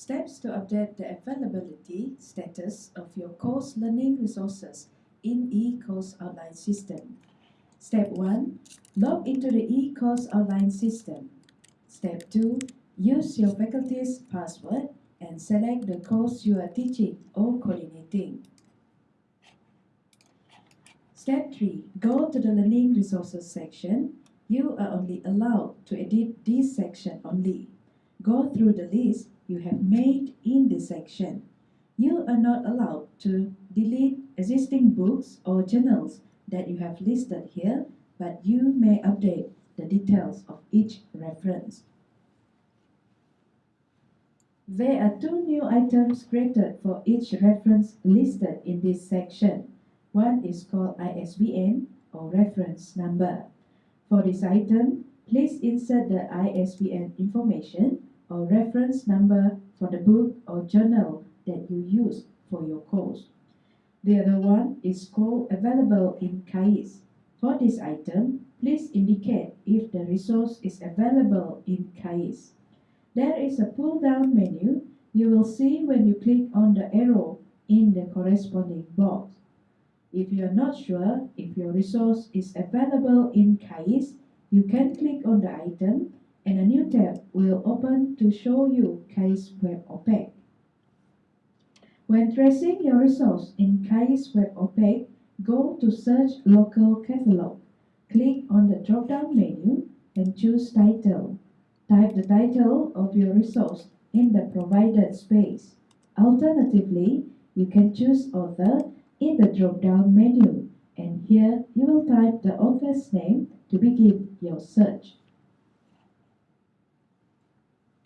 Steps to update the availability status of your course learning resources in eCourse Outline system. Step 1. Log into the eCourse Outline system. Step 2. Use your faculty's password and select the course you are teaching or coordinating. Step 3. Go to the Learning Resources section. You are only allowed to edit this section only. Go through the list you have made in this section. You are not allowed to delete existing books or journals that you have listed here, but you may update the details of each reference. There are two new items created for each reference listed in this section. One is called ISBN or reference number. For this item, please insert the ISBN information or reference number for the book or journal that you use for your course. The other one is called available in KAIS. For this item, please indicate if the resource is available in KAIS. There is a pull-down menu you will see when you click on the arrow in the corresponding box. If you are not sure if your resource is available in KAIS, you can click on the item and a new tab will open to show you KAIS Web OPAC. When tracing your resource in KAIS Web OPAC, go to Search Local Catalog. Click on the drop-down menu and choose Title. Type the title of your resource in the provided space. Alternatively, you can choose Author in the drop-down menu and here you will type the author's name to begin your search.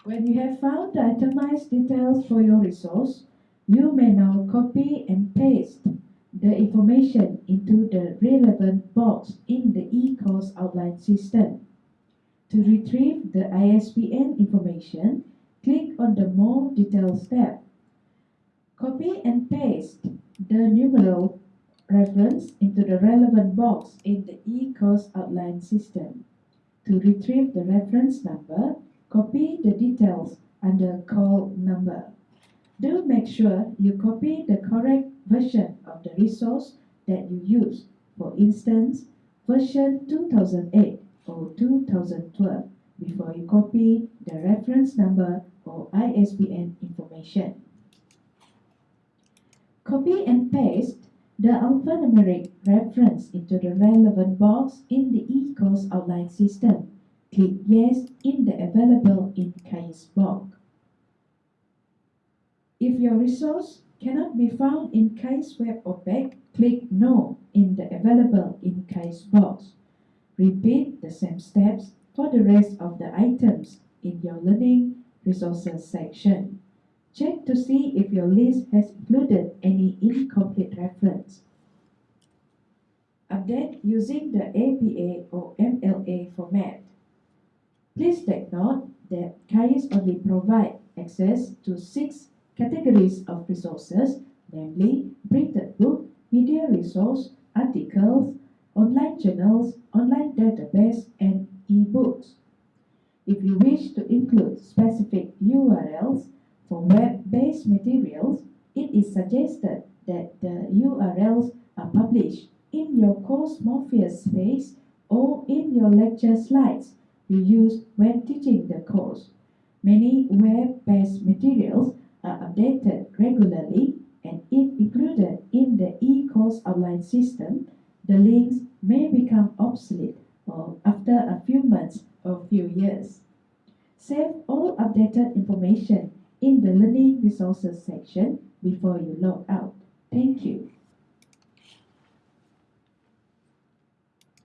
When you have found the itemized details for your resource, you may now copy and paste the information into the relevant box in the eCourse outline system. To retrieve the ISBN information, click on the More Details tab. Copy and paste the numeral reference into the relevant box in the eCourse outline system. To retrieve the reference number, Copy the details under call number. Do make sure you copy the correct version of the resource that you use. For instance, version 2008 or 2012 before you copy the reference number or ISBN information. Copy and paste the alphanumeric reference into the relevant box in the eCourse outline system Click Yes in the Available in KAIS box. If your resource cannot be found in KAIS Web OPAC, click No in the Available in KAIS box. Repeat the same steps for the rest of the items in your Learning Resources section. Check to see if your list has included any incomplete reference. Update using the APA or MLA format. Please take note that KAIS only provide access to six categories of resources, namely printed book, media resource, articles, online journals, online database, and e-books. If you wish to include specific URLs for web-based materials, it is suggested that the URLs are published in your course Morpheus space or in your lecture slides you use when teaching the course. Many web-based materials are updated regularly and if included in the e-course outline system, the links may become obsolete or after a few months or few years. Save all updated information in the Learning Resources section before you log out. Thank you.